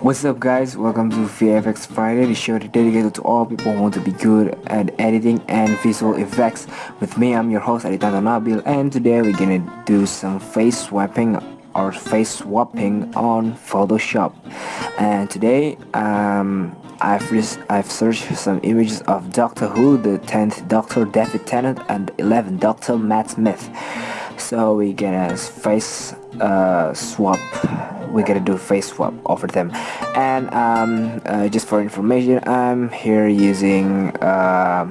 What's up guys, welcome to VFX Friday, the show dedicated to all people who want to be good at editing and visual effects. With me, I'm your host Aditanto Nabil and today we're gonna do some face swapping or face swapping on Photoshop. And today, um, I've, I've searched some images of Doctor Who, the 10th Doctor David Tennant and 11th Doctor Matt Smith. So we're gonna face uh, swap we're gonna do face swap over them. And um, uh, just for information I'm here using uh,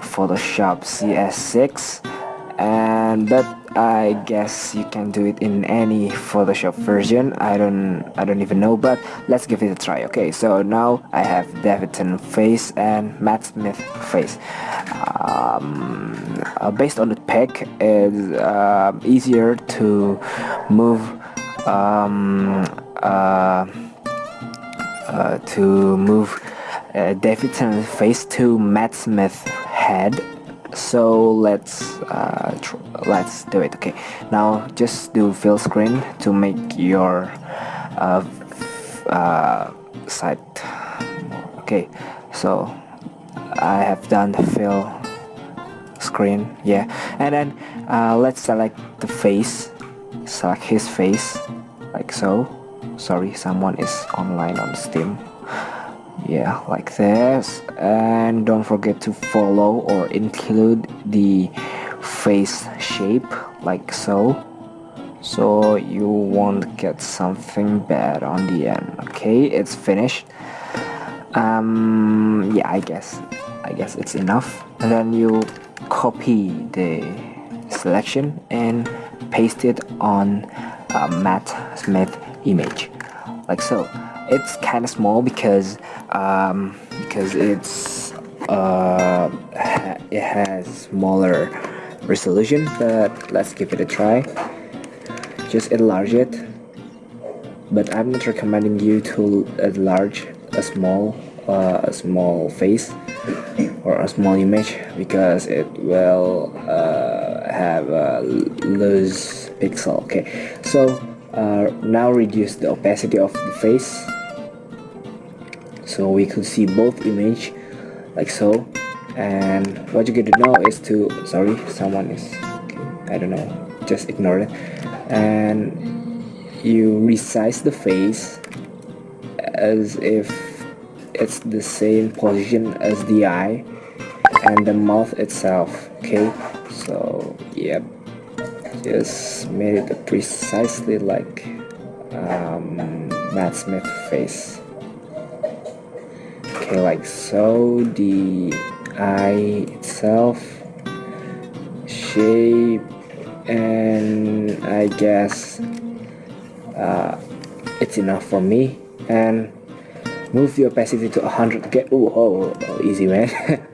Photoshop CS6 and but I guess you can do it in any Photoshop version. I don't I don't even know but let's give it a try. Okay so now I have Davidson face and Matt Smith face. Um, uh, based on the pic it's uh, easier to move um, uh, uh, to move uh, Davidson face to Matt Smith head. So let's uh, let's do it. Okay. Now just do fill screen to make your uh, uh, site okay. So I have done the fill screen. Yeah. And then uh, let's select the face select his face like so. Sorry someone is online on steam. Yeah like this. And don't forget to follow or include the face shape like so. So you won't get something bad on the end okay? It's finished. Um yeah i guess. I guess it's enough. And then you copy the selection and paste it on a Matt Smith image. Like so it's kind of small because um, because it's uh, it has smaller resolution but let's give it a try. Just enlarge it. But I'm not recommending you to enlarge a small uh, a small face or a small image because it will uh, have a loose pixel okay? So uh, now reduce the opacity of the face so we could see both image like so. And what you get to know is to sorry someone is I don't know just ignore it. And you resize the face as if it's the same position as the eye and the mouth itself okay? So yep. Just made it precisely like um, Matt Smith face. Okay like so the eye itself shape and I guess uh, it's enough for me. And move the opacity to 100 get oh, oh, easy man.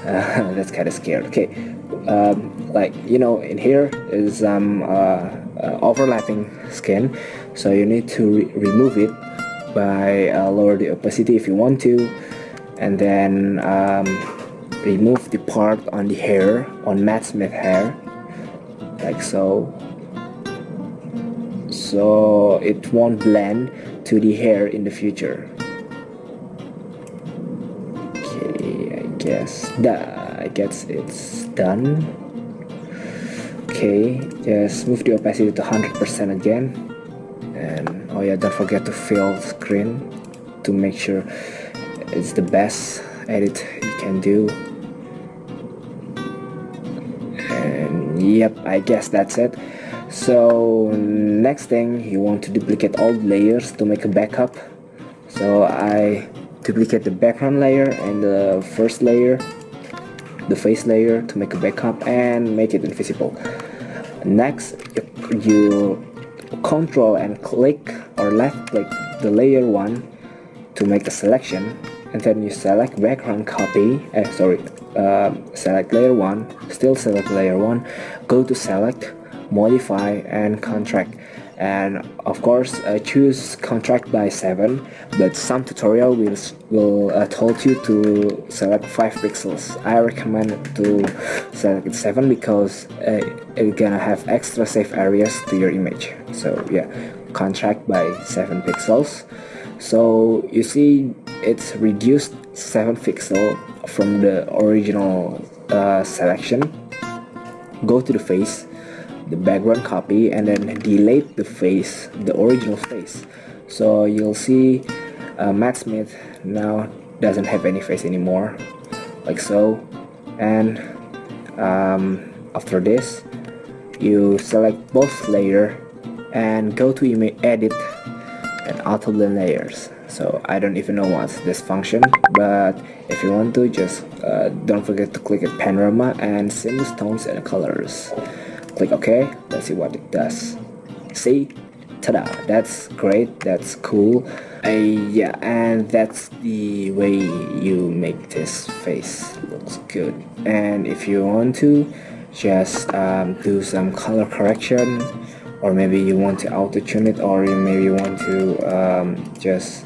Uh, that's kind of scared. Okay um, like you know in here is um, uh, uh, overlapping skin. So you need to re remove it by uh, lower the opacity if you want to. And then um, remove the part on the hair on Matt Smith hair like so. So it won't blend to the hair in the future guess that I guess it's done. Okay just move the opacity to 100% again. And oh yeah don't forget to fill screen to make sure it's the best edit you can do. And yep I guess that's it. So next thing you want to duplicate all layers to make a backup. So I duplicate the background layer and the first layer the face layer to make a backup and make it invisible. Next you control and click or left click the layer one to make a selection and then you select background copy eh, sorry uh, select layer 1 still select layer 1 go to select modify and contract. And of course uh, choose contract by 7 but some tutorial will will uh, told you to select 5 pixels. I recommend to select 7 because uh, it's gonna have extra safe areas to your image. So yeah contract by 7 pixels. So you see it's reduced 7 pixel from the original uh, selection. Go to the face the background copy and then delete the face the original face. So you'll see uh, Matt Smith now doesn't have any face anymore like so. And um, after this you select both layer and go to image edit and auto blend layers. So I don't even know what's this function but if you want to just uh, don't forget to click at panorama and seamless tones and colors click OK. Let's see what it does. See? Ta-da. That's great. That's cool. Uh, yeah and that's the way you make this face looks good. And if you want to just um, do some color correction or maybe you want to auto tune it or you maybe want to um, just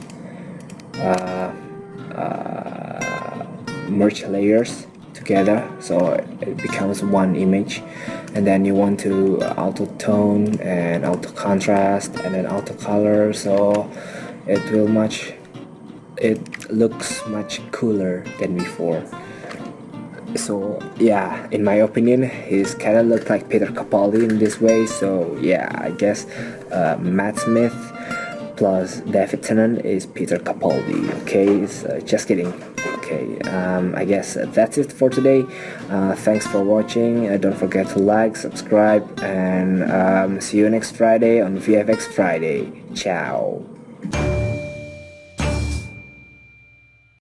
uh, uh, merge layers together so it becomes one image and then you want to auto tone and auto contrast and then auto color so it will much it looks much cooler than before. So yeah in my opinion he's kind of looked like Peter Capaldi in this way. So yeah I guess uh, Matt Smith plus David Tennant is Peter Capaldi okay? So just kidding okay um, I guess that's it for today. Uh, thanks for watching. Uh, don't forget to like subscribe and um, see you next Friday on VFX Friday. Ciao